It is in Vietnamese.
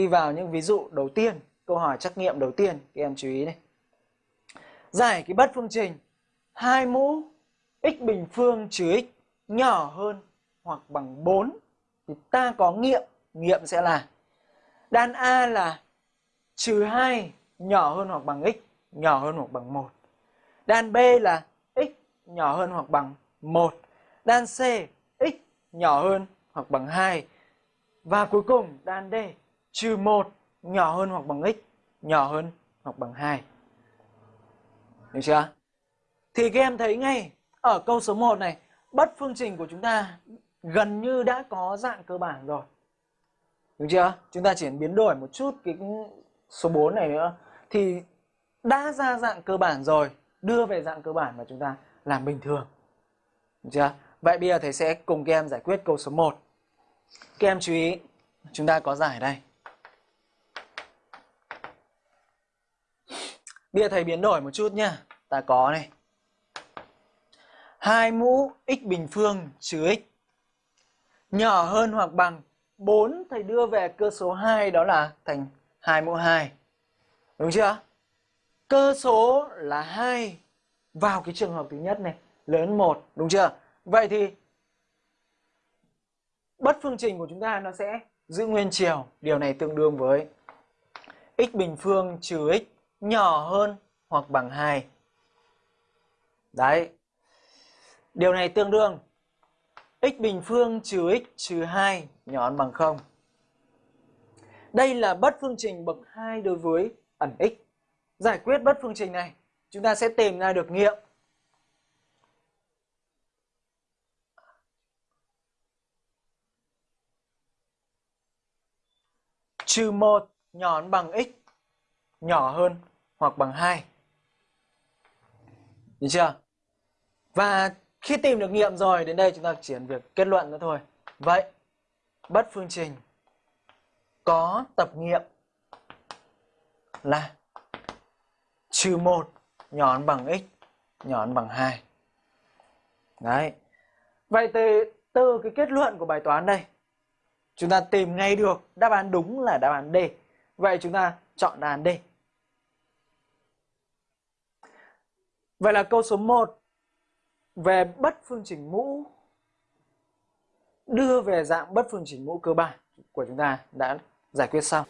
đi vào những ví dụ đầu tiên, câu hỏi trắc nghiệm đầu tiên, các em chú ý này. Giải cái bất phương trình hai mũ x bình phương trừ x nhỏ hơn hoặc bằng 4 thì ta có nghiệm, nghiệm sẽ là đan A là trừ 2 nhỏ hơn hoặc bằng x nhỏ hơn hoặc bằng 1. Đan B là x nhỏ hơn hoặc bằng 1. Đan C x nhỏ hơn hoặc bằng 2. Và cuối cùng đan D trừ 1 nhỏ hơn hoặc bằng x nhỏ hơn hoặc bằng 2. Được chưa? Thì các em thấy ngay ở câu số 1 này bất phương trình của chúng ta gần như đã có dạng cơ bản rồi. Đúng chưa? Chúng ta chỉ biến đổi một chút cái số 4 này nữa thì đã ra dạng cơ bản rồi, đưa về dạng cơ bản mà chúng ta làm bình thường. Được chưa? Vậy bây giờ thầy sẽ cùng các em giải quyết câu số 1. Các em chú ý, chúng ta có giải đây. Bây giờ thầy biến đổi một chút nhá. Ta có này. 2 mũ x bình phương trừ x nhỏ hơn hoặc bằng 4 thầy đưa về cơ số 2 đó là thành 2 mũ 2. Đúng chưa? Cơ số là 2 vào cái trường hợp thứ nhất này, lớn 1, đúng chưa? Vậy thì bất phương trình của chúng ta nó sẽ giữ nguyên chiều. Điều này tương đương với x bình phương trừ x nhỏ hơn hoặc bằng 2. Đấy. Điều này tương đương x bình phương trừ x trừ 2 nhỏ hơn bằng 0. Đây là bất phương trình bậc 2 đối với ẩn x. Giải quyết bất phương trình này, chúng ta sẽ tìm ra được nghiệm. Trừ 1 nhỏ hơn bằng x nhỏ hơn hoặc bằng 2. Được chưa? Và khi tìm được nghiệm rồi, đến đây chúng ta chỉ việc kết luận nữa thôi. Vậy, bất phương trình có tập nghiệm là trừ 1 nhỏ hơn bằng x nhỏ hơn bằng 2. Đấy. Vậy từ, từ cái kết luận của bài toán đây, chúng ta tìm ngay được đáp án đúng là đáp án D. Vậy chúng ta chọn đáp án D. Vậy là câu số 1 về bất phương trình mũ đưa về dạng bất phương trình mũ cơ bản của chúng ta đã giải quyết xong.